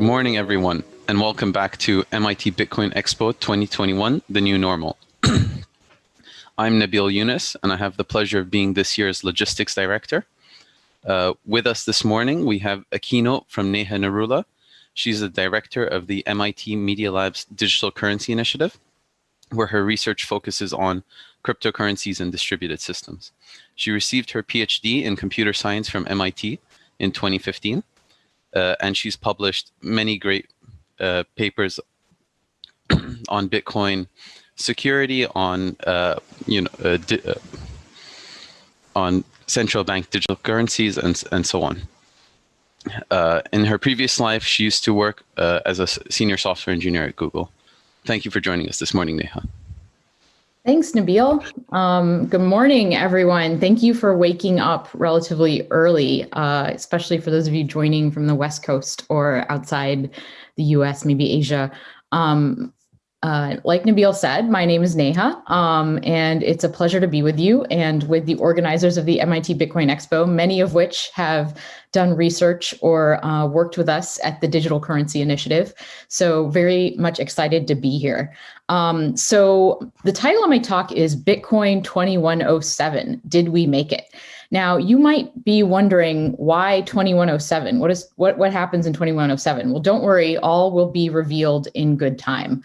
Good morning, everyone, and welcome back to MIT Bitcoin Expo 2021, the new normal. I'm Nabil Yunus, and I have the pleasure of being this year's logistics director. Uh, with us this morning, we have a keynote from Neha Narula. She's the director of the MIT Media Lab's Digital Currency Initiative, where her research focuses on cryptocurrencies and distributed systems. She received her PhD in computer science from MIT in 2015, uh, and she's published many great uh, papers on Bitcoin security, on uh, you know, uh, uh, on central bank digital currencies, and and so on. Uh, in her previous life, she used to work as a senior software engineer at Google. Thank you for joining us this morning, Neha. Thanks, Nabil. Um, good morning, everyone. Thank you for waking up relatively early, uh, especially for those of you joining from the West Coast or outside the US, maybe Asia. Um, uh, like Nabil said, my name is Neha, um, and it's a pleasure to be with you and with the organizers of the MIT Bitcoin Expo, many of which have done research or uh, worked with us at the Digital Currency Initiative. So very much excited to be here. Um, so the title of my talk is Bitcoin 2107, Did We Make It? Now, you might be wondering why 2107? What is what, what happens in 2107? Well, don't worry, all will be revealed in good time.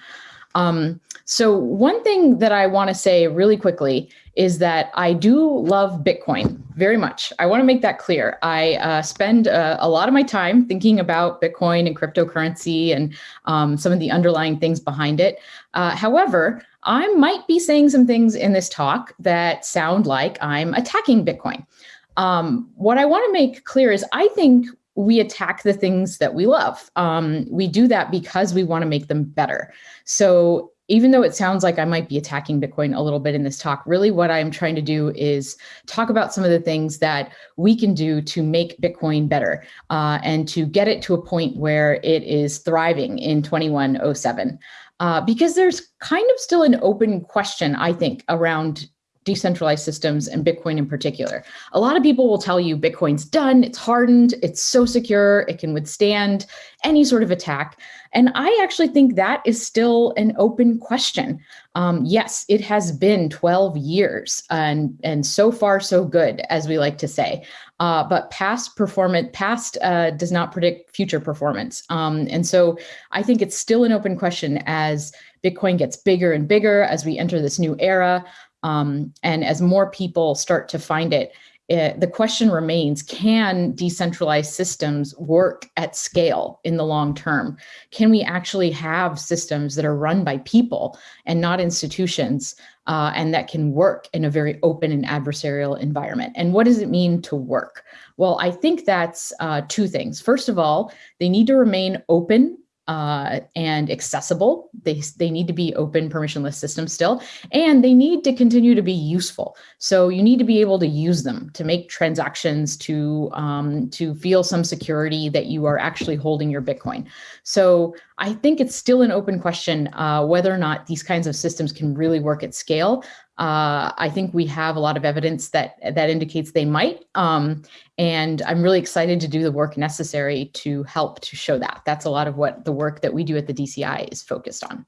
Um, so one thing that I want to say really quickly is that I do love Bitcoin very much. I want to make that clear. I uh, spend uh, a lot of my time thinking about Bitcoin and cryptocurrency and um, some of the underlying things behind it. Uh, however, I might be saying some things in this talk that sound like I'm attacking Bitcoin. Um, what I want to make clear is I think we attack the things that we love. Um, we do that because we want to make them better. So even though it sounds like I might be attacking Bitcoin a little bit in this talk, really what I'm trying to do is talk about some of the things that we can do to make Bitcoin better uh, and to get it to a point where it is thriving in 2107. Uh, because there's kind of still an open question, I think, around decentralized systems and Bitcoin in particular. A lot of people will tell you Bitcoin's done, it's hardened, it's so secure, it can withstand any sort of attack. And I actually think that is still an open question. Um, yes, it has been 12 years and, and so far so good, as we like to say. Uh, but past performance, past uh, does not predict future performance. Um, and so I think it's still an open question as Bitcoin gets bigger and bigger as we enter this new era. Um, and as more people start to find it, it, eh, the question remains, can decentralized systems work at scale in the long term? Can we actually have systems that are run by people and not institutions uh, and that can work in a very open and adversarial environment? And what does it mean to work? Well, I think that's uh, two things. First of all, they need to remain open uh, and accessible. They, they need to be open permissionless systems still, and they need to continue to be useful. So you need to be able to use them to make transactions, to, um, to feel some security that you are actually holding your Bitcoin. So I think it's still an open question uh, whether or not these kinds of systems can really work at scale. Uh, I think we have a lot of evidence that that indicates they might. Um, and I'm really excited to do the work necessary to help to show that. That's a lot of what the work that we do at the DCI is focused on.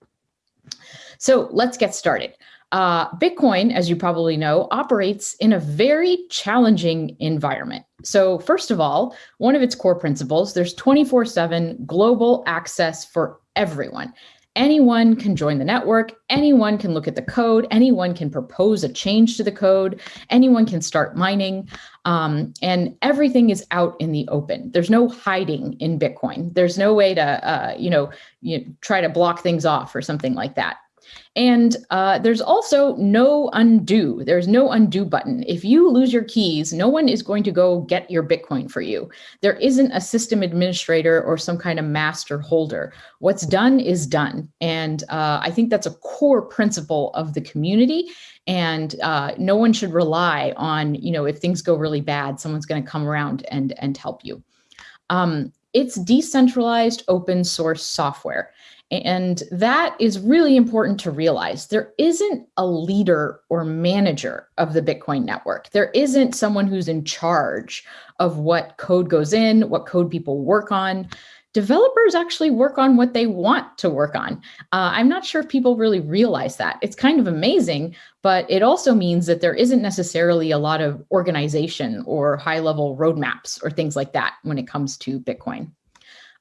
So let's get started. Uh, Bitcoin, as you probably know, operates in a very challenging environment. So first of all, one of its core principles, there's 24 seven global access for everyone. Anyone can join the network, anyone can look at the code, anyone can propose a change to the code, anyone can start mining, um, and everything is out in the open. There's no hiding in Bitcoin. There's no way to, uh, you know, you try to block things off or something like that. And uh, there's also no undo. There's no undo button. If you lose your keys, no one is going to go get your Bitcoin for you. There isn't a system administrator or some kind of master holder. What's done is done. And uh, I think that's a core principle of the community. And uh, no one should rely on, you know, if things go really bad, someone's going to come around and, and help you. Um, it's decentralized open source software. And that is really important to realize. There isn't a leader or manager of the Bitcoin network. There isn't someone who's in charge of what code goes in, what code people work on. developers actually work on what they want to work on. Uh, I'm not sure if people really realize that. It's kind of amazing, but it also means that there isn't necessarily a lot of organization or high level roadmaps or things like that when it comes to Bitcoin.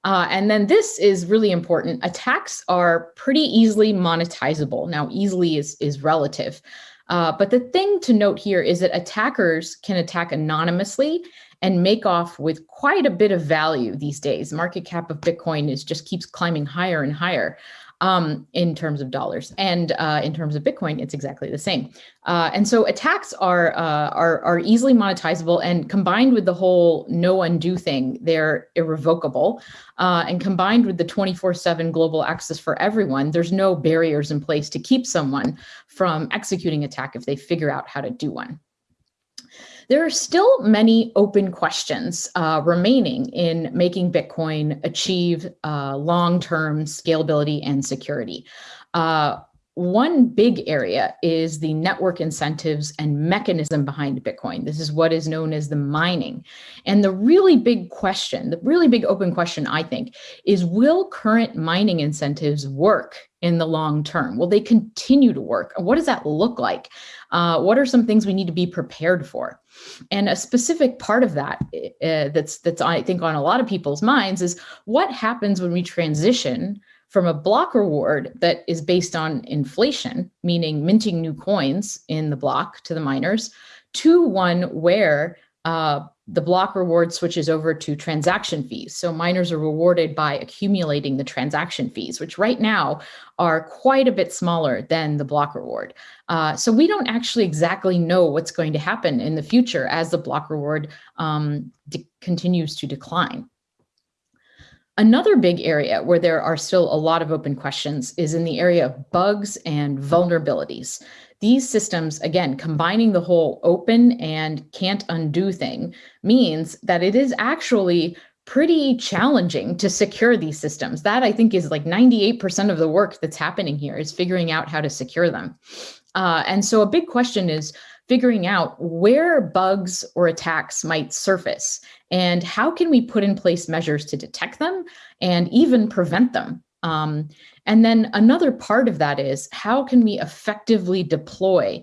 Uh, and then this is really important. Attacks are pretty easily monetizable. Now, easily is, is relative. Uh, but the thing to note here is that attackers can attack anonymously and make off with quite a bit of value these days. Market cap of Bitcoin is just keeps climbing higher and higher um, in terms of dollars. And uh, in terms of Bitcoin, it's exactly the same. Uh, and so attacks are, uh, are, are easily monetizable and combined with the whole no undo thing, they're irrevocable. Uh, and combined with the 24 seven global access for everyone, there's no barriers in place to keep someone from executing attack if they figure out how to do one. There are still many open questions uh, remaining in making Bitcoin achieve uh, long-term scalability and security. Uh, one big area is the network incentives and mechanism behind Bitcoin. This is what is known as the mining. And the really big question, the really big open question, I think, is will current mining incentives work in the long term? Will they continue to work? What does that look like? Uh, what are some things we need to be prepared for? And a specific part of that uh, that's, that's I think on a lot of people's minds is what happens when we transition from a block reward that is based on inflation, meaning minting new coins in the block to the miners, to one where uh, the block reward switches over to transaction fees. So miners are rewarded by accumulating the transaction fees, which right now are quite a bit smaller than the block reward. Uh, so we don't actually exactly know what's going to happen in the future as the block reward um, continues to decline. Another big area where there are still a lot of open questions is in the area of bugs and vulnerabilities. These systems, again, combining the whole open and can't undo thing means that it is actually pretty challenging to secure these systems. That I think is like 98% of the work that's happening here is figuring out how to secure them. Uh, and so a big question is, figuring out where bugs or attacks might surface and how can we put in place measures to detect them and even prevent them. Um, and then another part of that is how can we effectively deploy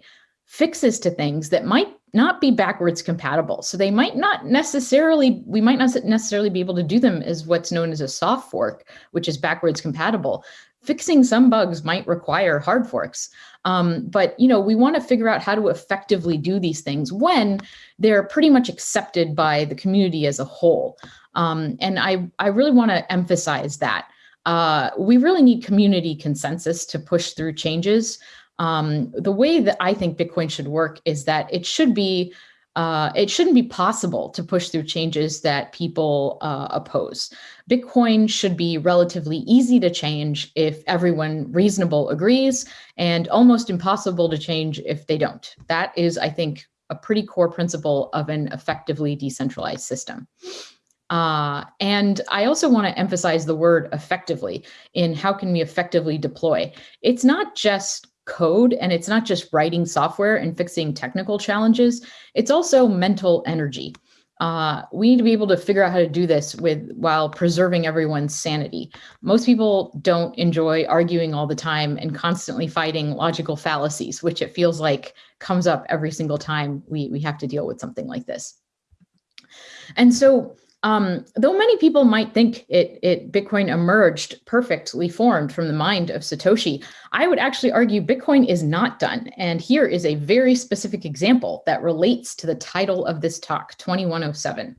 fixes to things that might not be backwards compatible. So they might not necessarily, we might not necessarily be able to do them as what's known as a soft fork, which is backwards compatible. Fixing some bugs might require hard forks. Um, but you know, we want to figure out how to effectively do these things when they're pretty much accepted by the community as a whole. Um, and I, I really want to emphasize that. Uh, we really need community consensus to push through changes. Um, the way that I think Bitcoin should work is that it should be uh, it shouldn't be possible to push through changes that people uh, oppose. Bitcoin should be relatively easy to change if everyone reasonable agrees and almost impossible to change if they don't. That is, I think, a pretty core principle of an effectively decentralized system. Uh, and I also want to emphasize the word effectively in how can we effectively deploy. It's not just code and it's not just writing software and fixing technical challenges, it's also mental energy. Uh, we need to be able to figure out how to do this with while preserving everyone's sanity. Most people don't enjoy arguing all the time and constantly fighting logical fallacies, which it feels like comes up every single time we, we have to deal with something like this. And so um, though many people might think it, it Bitcoin emerged perfectly formed from the mind of Satoshi, I would actually argue Bitcoin is not done. And here is a very specific example that relates to the title of this talk, 2107.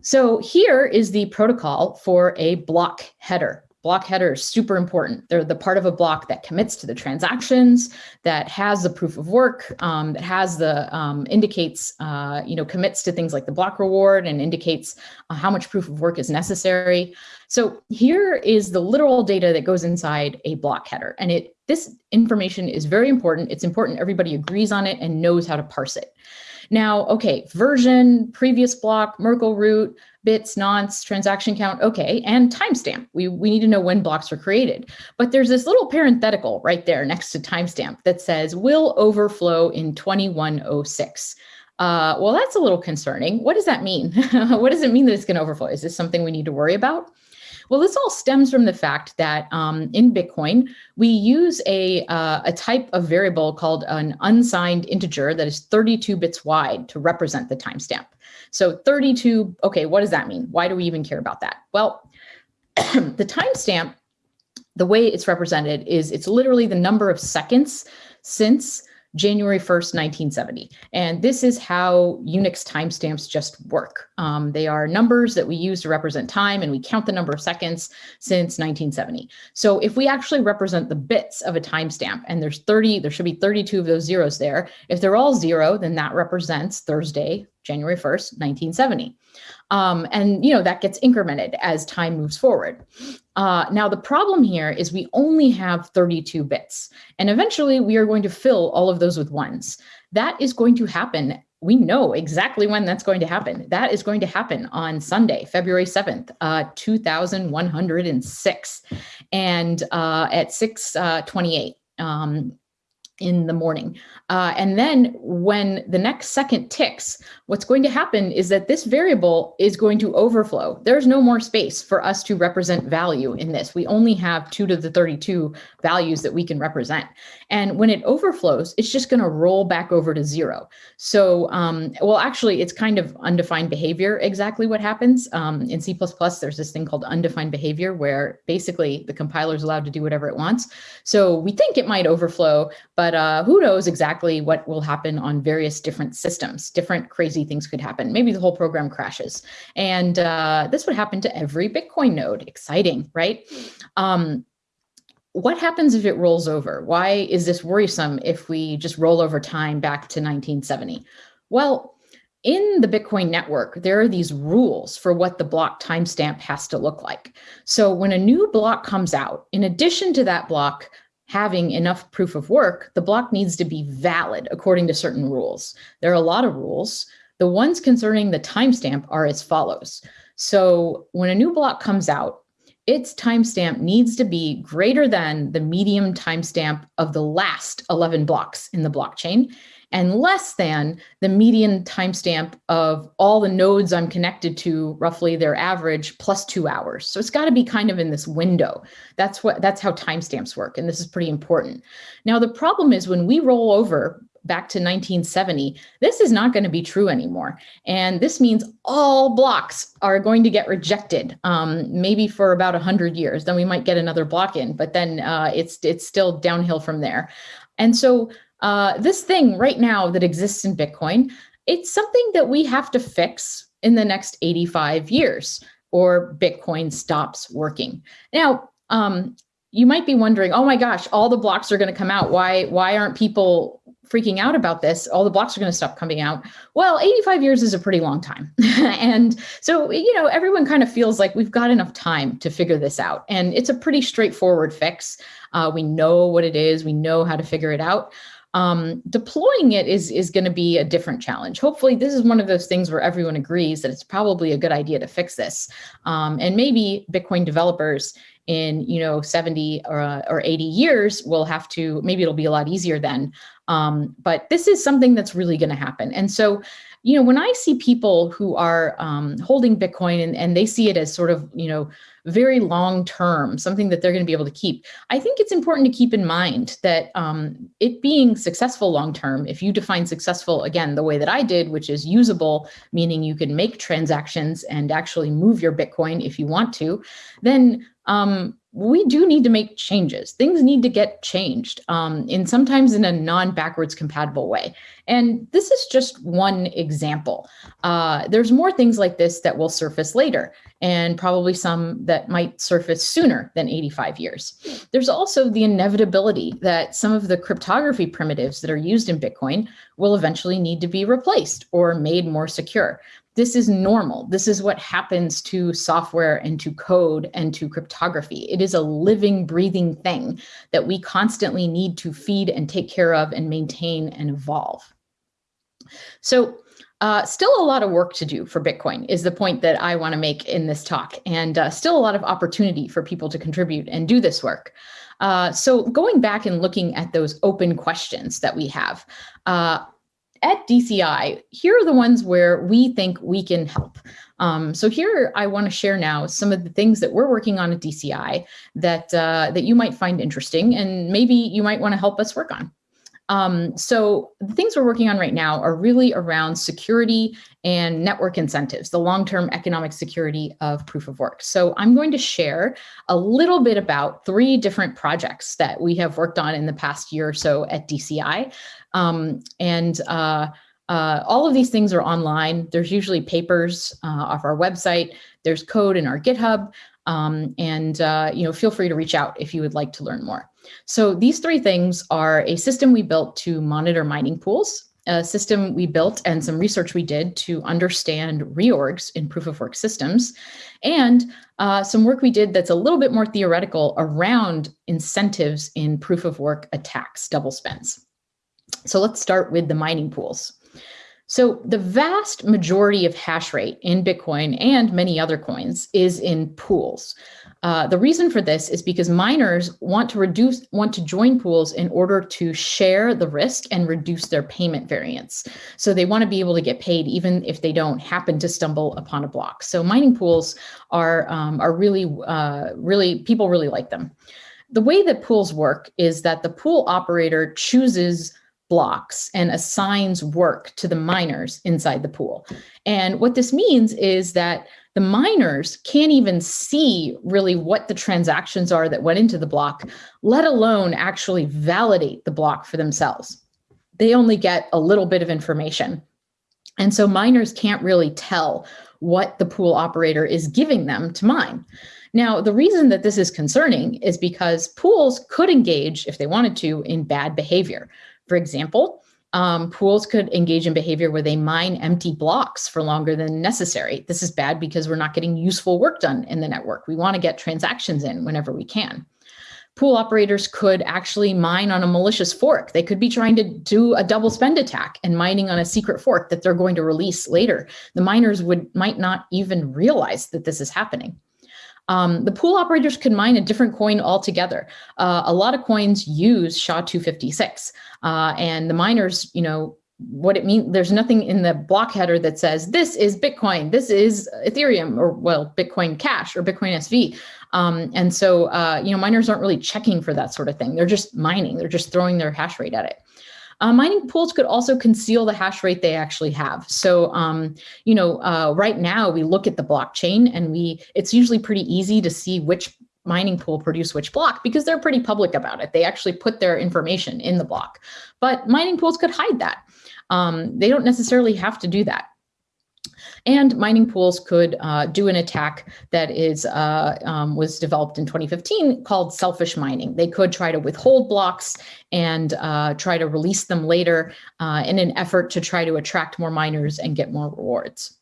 So here is the protocol for a block header block header is super important. They're the part of a block that commits to the transactions, that has the proof of work, um, that has the um, indicates, uh, you know, commits to things like the block reward and indicates uh, how much proof of work is necessary. So here is the literal data that goes inside a block header. And it this information is very important. It's important everybody agrees on it and knows how to parse it. Now, okay, version, previous block, Merkle root, bits, nonce, transaction count, okay, and timestamp. We, we need to know when blocks were created. But there's this little parenthetical right there next to timestamp that says will overflow in 2106. Uh, well, that's a little concerning. What does that mean? what does it mean that it's going to overflow? Is this something we need to worry about? Well, this all stems from the fact that um, in Bitcoin, we use a, uh, a type of variable called an unsigned integer that is 32 bits wide to represent the timestamp. So 32, okay, what does that mean? Why do we even care about that? Well, the timestamp, the way it's represented is it's literally the number of seconds since January 1st, 1970. And this is how Unix timestamps just work. Um, they are numbers that we use to represent time and we count the number of seconds since 1970. So if we actually represent the bits of a timestamp and there's 30, there should be 32 of those zeros there. If they're all zero, then that represents Thursday, January 1st, 1970. Um, and you know that gets incremented as time moves forward. Uh, now the problem here is we only have 32 bits, and eventually we are going to fill all of those with ones. That is going to happen. We know exactly when that's going to happen. That is going to happen on Sunday, February 7th, uh, 2106, and uh, at 6:28. Uh, um, in the morning. Uh, and then when the next second ticks, what's going to happen is that this variable is going to overflow. There's no more space for us to represent value in this. We only have two to the 32 values that we can represent. And when it overflows, it's just going to roll back over to zero. So, um, well, actually, it's kind of undefined behavior, exactly what happens. Um, in C++, there's this thing called undefined behavior where basically the compiler is allowed to do whatever it wants. So we think it might overflow, but uh, who knows exactly what will happen on various different systems. Different crazy things could happen. Maybe the whole program crashes. And uh, this would happen to every Bitcoin node. Exciting, right? Um, what happens if it rolls over? Why is this worrisome if we just roll over time back to 1970? Well, in the Bitcoin network, there are these rules for what the block timestamp has to look like. So when a new block comes out, in addition to that block having enough proof of work, the block needs to be valid according to certain rules. There are a lot of rules. The ones concerning the timestamp are as follows. So when a new block comes out, its timestamp needs to be greater than the median timestamp of the last 11 blocks in the blockchain and less than the median timestamp of all the nodes I'm connected to, roughly their average plus two hours. So it's got to be kind of in this window. That's what that's how timestamps work. And this is pretty important. Now, the problem is when we roll over back to 1970, this is not going to be true anymore. And this means all blocks are going to get rejected, um, maybe for about 100 years. Then we might get another block in, but then uh, it's, it's still downhill from there. And so uh, this thing right now that exists in Bitcoin, it's something that we have to fix in the next 85 years or Bitcoin stops working. Now, um, you might be wondering, oh my gosh, all the blocks are going to come out. Why, why aren't people freaking out about this, all the blocks are going to stop coming out. Well, 85 years is a pretty long time. and so, you know, everyone kind of feels like we've got enough time to figure this out. And it's a pretty straightforward fix. Uh, we know what it is, we know how to figure it out. Um, deploying it is, is going to be a different challenge. Hopefully, this is one of those things where everyone agrees that it's probably a good idea to fix this. Um, and maybe Bitcoin developers in you know 70 or, uh, or 80 years will have to maybe it'll be a lot easier then um, but this is something that's really going to happen and so you know when i see people who are um, holding bitcoin and, and they see it as sort of you know very long term something that they're going to be able to keep i think it's important to keep in mind that um, it being successful long term if you define successful again the way that i did which is usable meaning you can make transactions and actually move your bitcoin if you want to then um, we do need to make changes. Things need to get changed um, in sometimes in a non-backwards compatible way. And this is just one example. Uh, there's more things like this that will surface later and probably some that might surface sooner than 85 years. There's also the inevitability that some of the cryptography primitives that are used in Bitcoin will eventually need to be replaced or made more secure this is normal. This is what happens to software and to code and to cryptography. It is a living, breathing thing that we constantly need to feed and take care of and maintain and evolve. So uh, still a lot of work to do for Bitcoin is the point that I want to make in this talk, and uh, still a lot of opportunity for people to contribute and do this work. Uh, so going back and looking at those open questions that we have, uh, at DCI, here are the ones where we think we can help. Um, so here I want to share now some of the things that we're working on at DCI that, uh, that you might find interesting and maybe you might want to help us work on. Um, so the things we're working on right now are really around security and network incentives, the long-term economic security of proof of work. So I'm going to share a little bit about three different projects that we have worked on in the past year or so at DCI. Um, and uh, uh, all of these things are online. There's usually papers uh, off our website. There's code in our GitHub. Um, and uh, you know, feel free to reach out if you would like to learn more. So these three things are a system we built to monitor mining pools, a system we built and some research we did to understand reorgs in proof of work systems, and uh, some work we did that's a little bit more theoretical around incentives in proof of work attacks, double spends. So let's start with the mining pools. So the vast majority of hash rate in Bitcoin and many other coins is in pools. Uh, the reason for this is because miners want to reduce, want to join pools in order to share the risk and reduce their payment variance. So they want to be able to get paid even if they don't happen to stumble upon a block. So mining pools are, um, are really, uh, really, people really like them. The way that pools work is that the pool operator chooses blocks and assigns work to the miners inside the pool. And what this means is that the miners can't even see really what the transactions are that went into the block, let alone actually validate the block for themselves. They only get a little bit of information. And so miners can't really tell what the pool operator is giving them to mine. Now, the reason that this is concerning is because pools could engage, if they wanted to, in bad behavior. For example, um, pools could engage in behavior where they mine empty blocks for longer than necessary. This is bad because we're not getting useful work done in the network. We want to get transactions in whenever we can. Pool operators could actually mine on a malicious fork. They could be trying to do a double spend attack and mining on a secret fork that they're going to release later. The miners would might not even realize that this is happening. Um, the pool operators could mine a different coin altogether. Uh, a lot of coins use SHA-256 uh, and the miners, you know, what it means, there's nothing in the block header that says this is Bitcoin, this is Ethereum, or well, Bitcoin Cash or Bitcoin SV. Um, and so, uh, you know, miners aren't really checking for that sort of thing. They're just mining, they're just throwing their hash rate at it. Uh, mining pools could also conceal the hash rate they actually have. So, um, you know, uh, right now we look at the blockchain and we, it's usually pretty easy to see which mining pool produce which block because they're pretty public about it. They actually put their information in the block, but mining pools could hide that. Um, they don't necessarily have to do that. And mining pools could uh, do an attack that is uh, um, was developed in 2015 called selfish mining. They could try to withhold blocks and uh, try to release them later uh, in an effort to try to attract more miners and get more rewards.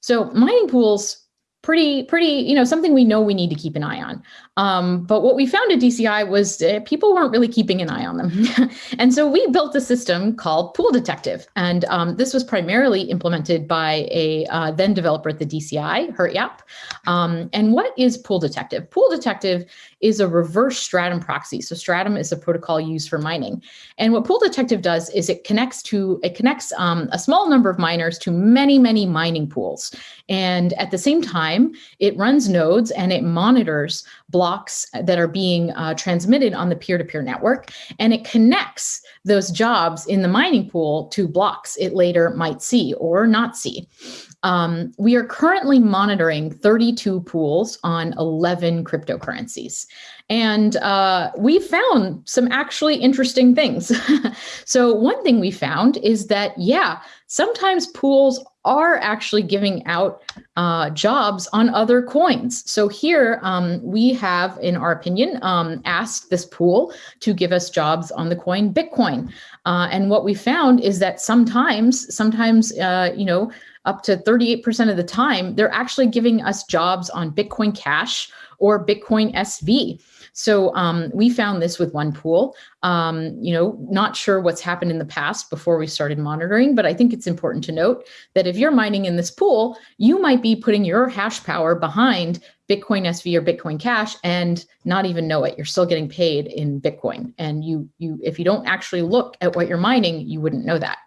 So mining pools pretty, pretty, you know, something we know we need to keep an eye on. Um, but what we found at DCI was uh, people weren't really keeping an eye on them. and so we built a system called Pool Detective. And um, this was primarily implemented by a uh, then developer at the DCI, Gert-Jaap. Um, and what is Pool Detective? Pool Detective is a reverse Stratum proxy. So Stratum is a protocol used for mining. And what Pool Detective does is it connects to, it connects um, a small number of miners to many, many mining pools. And at the same time, it runs nodes and it monitors blocks that are being uh, transmitted on the peer-to-peer -peer network. And it connects those jobs in the mining pool to blocks it later might see or not see. Um, we are currently monitoring 32 pools on 11 cryptocurrencies. And uh, we found some actually interesting things. so one thing we found is that, yeah, sometimes pools are actually giving out uh, jobs on other coins. So here um, we have, in our opinion, um, asked this pool to give us jobs on the coin Bitcoin. Uh, and what we found is that sometimes, sometimes, uh, you know, up to 38% of the time, they're actually giving us jobs on Bitcoin Cash or Bitcoin SV. So um, we found this with one pool, um, you know, not sure what's happened in the past before we started monitoring, but I think it's important to note that if you're mining in this pool, you might be putting your hash power behind Bitcoin SV or Bitcoin Cash and not even know it. You're still getting paid in Bitcoin. And you, you, if you don't actually look at what you're mining, you wouldn't know that.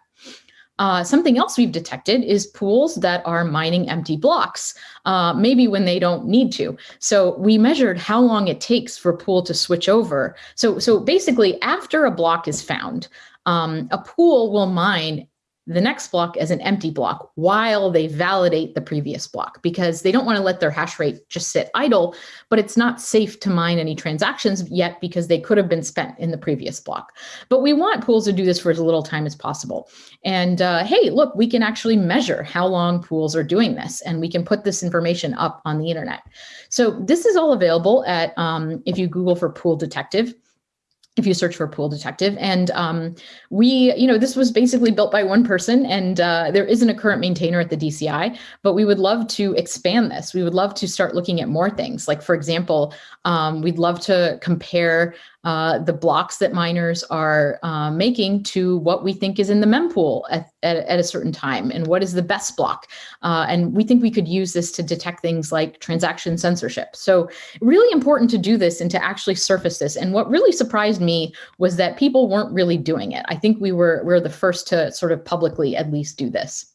Uh, something else we've detected is pools that are mining empty blocks, uh, maybe when they don't need to. So we measured how long it takes for a pool to switch over. So, so basically after a block is found, um, a pool will mine the next block as an empty block while they validate the previous block because they don't want to let their hash rate just sit idle, but it's not safe to mine any transactions yet because they could have been spent in the previous block. But we want pools to do this for as little time as possible. And uh, hey, look, we can actually measure how long pools are doing this and we can put this information up on the internet. So this is all available at, um, if you Google for pool detective, if you search for pool detective. And um, we you know this was basically built by one person and uh, there isn't a current maintainer at the dci but we would love to expand this. We would love to start looking at more things. Like for example um, we'd love to compare uh, the blocks that miners are uh, making to what we think is in the mempool at, at, at, a certain time and what is the best block. Uh, and we think we could use this to detect things like transaction censorship. So really important to do this and to actually surface this. And what really surprised me was that people weren't really doing it. I think we were, we were the first to sort of publicly at least do this.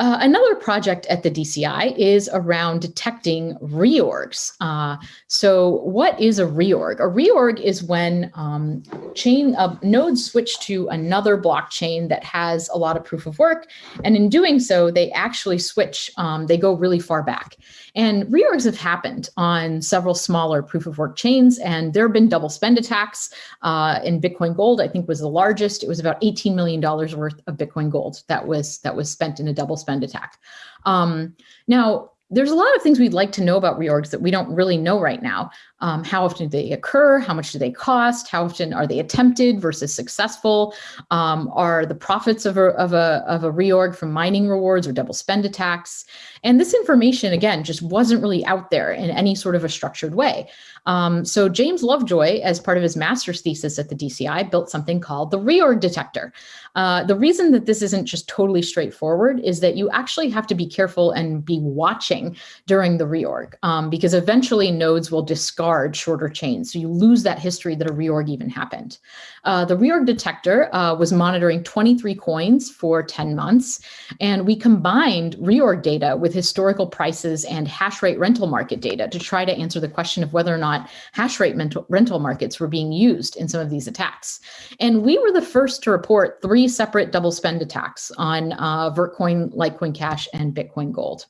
Uh, another project at the DCI is around detecting reorgs. Uh, so what is a reorg? A reorg is when um, chain uh, nodes switch to another blockchain that has a lot of proof of work. And in doing so, they actually switch, um, they go really far back. And reorgs have happened on several smaller proof of work chains, and there have been double spend attacks uh, in Bitcoin Gold. I think was the largest. It was about $18 million worth of Bitcoin Gold that was that was spent in a double spend attack. Um, now, there's a lot of things we'd like to know about reorgs that we don't really know right now. Um, how often do they occur? How much do they cost? How often are they attempted versus successful? Um, are the profits of a, of, a, of a reorg from mining rewards or double spend attacks? And this information, again, just wasn't really out there in any sort of a structured way. Um, so James Lovejoy, as part of his master's thesis at the DCI, built something called the reorg detector. Uh, the reason that this isn't just totally straightforward is that you actually have to be careful and be watching during the reorg um, because eventually nodes will discard shorter chains. So you lose that history that a reorg even happened. Uh, the reorg detector uh, was monitoring 23 coins for 10 months, and we combined reorg data with historical prices and hash rate rental market data to try to answer the question of whether or not hash rate rental markets were being used in some of these attacks. And we were the first to report three separate double spend attacks on uh, Vertcoin, Litecoin Cash, and Bitcoin Gold.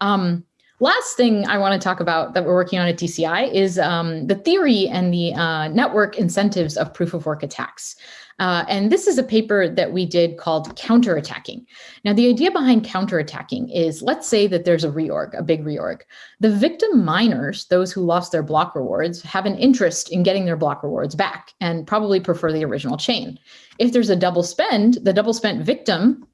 Um, last thing I want to talk about that we're working on at DCI is um, the theory and the uh, network incentives of proof of work attacks. Uh, and this is a paper that we did called counterattacking. Now, the idea behind counterattacking is let's say that there's a reorg, a big reorg. The victim miners, those who lost their block rewards, have an interest in getting their block rewards back and probably prefer the original chain. If there's a double spend, the double spent victim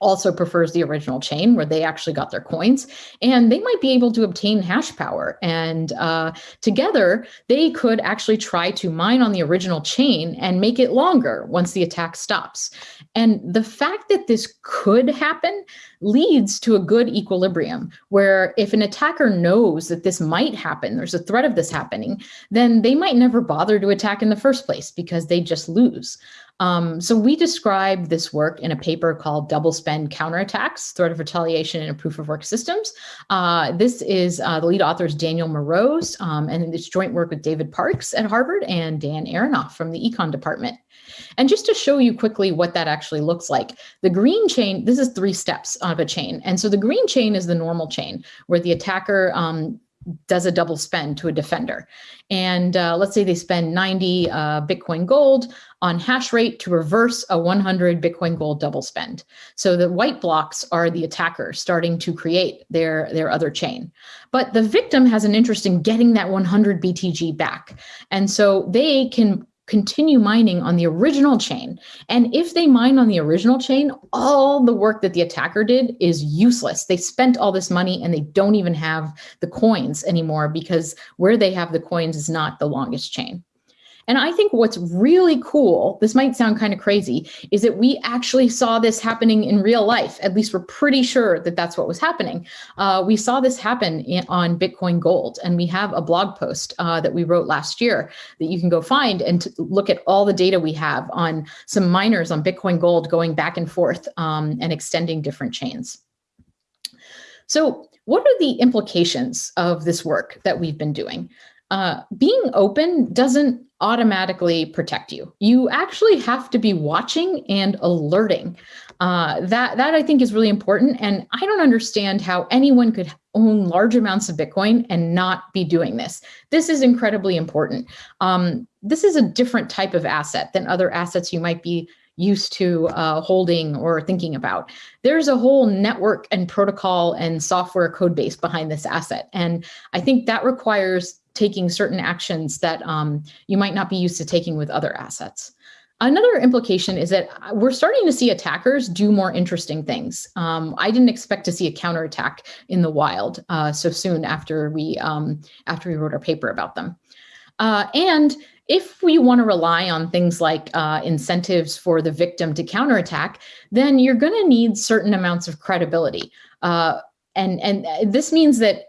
also prefers the original chain where they actually got their coins and they might be able to obtain hash power. And uh, together they could actually try to mine on the original chain and make it longer once the attack stops. And the fact that this could happen leads to a good equilibrium where if an attacker knows that this might happen there's a threat of this happening then they might never bother to attack in the first place because they just lose um, so we describe this work in a paper called Double Spend Counterattacks, Threat of Retaliation in a Proof of Work Systems. Uh, this is uh, the lead author is Daniel Moroz, um, and it's joint work with David Parkes at Harvard and Dan Aronoff from the Econ Department. And just to show you quickly what that actually looks like, the green chain, this is three steps of a chain. And so the green chain is the normal chain where the attacker um, does a double spend to a defender. And uh, let's say they spend 90 uh, Bitcoin gold on hash rate to reverse a 100 Bitcoin gold double spend. So the white blocks are the attacker starting to create their, their other chain. But the victim has an interest in getting that 100 BTG back. And so they can continue mining on the original chain. And if they mine on the original chain, all the work that the attacker did is useless. They spent all this money and they don't even have the coins anymore because where they have the coins is not the longest chain. And I think what's really cool, this might sound kind of crazy, is that we actually saw this happening in real life. At least we're pretty sure that that's what was happening. Uh, we saw this happen in, on Bitcoin Gold, and we have a blog post uh, that we wrote last year that you can go find and look at all the data we have on some miners on Bitcoin Gold going back and forth um, and extending different chains. So what are the implications of this work that we've been doing? Uh, being open doesn't automatically protect you. You actually have to be watching and alerting. Uh, that that I think is really important. And I don't understand how anyone could own large amounts of Bitcoin and not be doing this. This is incredibly important. Um, this is a different type of asset than other assets you might be used to uh, holding or thinking about. There's a whole network and protocol and software code base behind this asset. And I think that requires taking certain actions that um, you might not be used to taking with other assets. Another implication is that we're starting to see attackers do more interesting things. Um, I didn't expect to see a counterattack in the wild uh, so soon after we um, after we wrote our paper about them. Uh, and if we want to rely on things like uh, incentives for the victim to counterattack, then you're going to need certain amounts of credibility. Uh, and, and this means that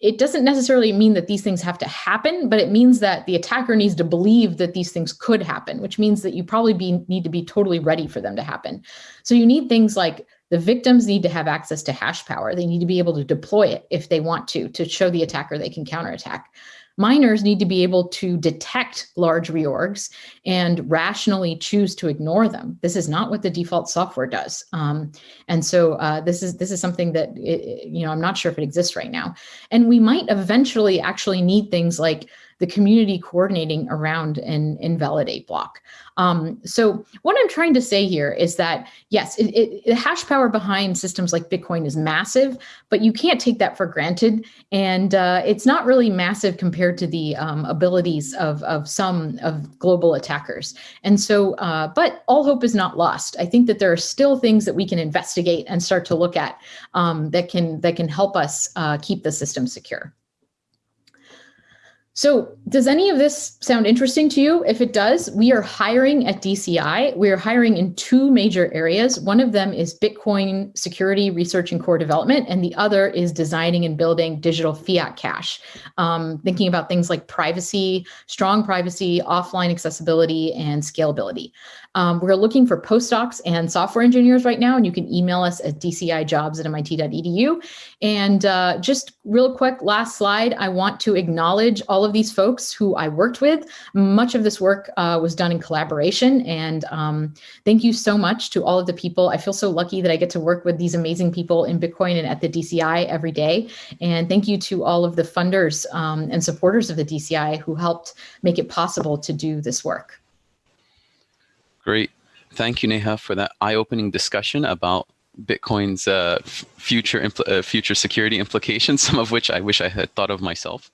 it doesn't necessarily mean that these things have to happen, but it means that the attacker needs to believe that these things could happen, which means that you probably be, need to be totally ready for them to happen. So you need things like the victims need to have access to hash power. They need to be able to deploy it if they want to, to show the attacker they can counterattack. Miners need to be able to detect large reorgs and rationally choose to ignore them. This is not what the default software does. Um, and so uh, this is this is something that, it, you know, I'm not sure if it exists right now. And we might eventually actually need things like the community coordinating around an invalidate block. Um, so what I'm trying to say here is that, yes, it, it, the hash power behind systems like Bitcoin is massive, but you can't take that for granted. And uh, it's not really massive compared to the um, abilities of, of some of global attackers. And so, uh, but all hope is not lost. I think that there are still things that we can investigate and start to look at um, that can that can help us uh, keep the system secure. So does any of this sound interesting to you? If it does, we are hiring at DCI. We are hiring in two major areas. One of them is Bitcoin security research and core development, and the other is designing and building digital fiat cash. Um, thinking about things like privacy, strong privacy, offline accessibility, and scalability. Um, we're looking for postdocs and software engineers right now, and you can email us at dcijobs at mit.edu. And uh, just real quick, last slide, I want to acknowledge all of these folks who I worked with. Much of this work uh, was done in collaboration, and um, thank you so much to all of the people. I feel so lucky that I get to work with these amazing people in Bitcoin and at the DCI every day. And thank you to all of the funders um, and supporters of the DCI who helped make it possible to do this work. Great. Thank you, Neha, for that eye-opening discussion about Bitcoin's uh, future uh, future security implications, some of which I wish I had thought of myself.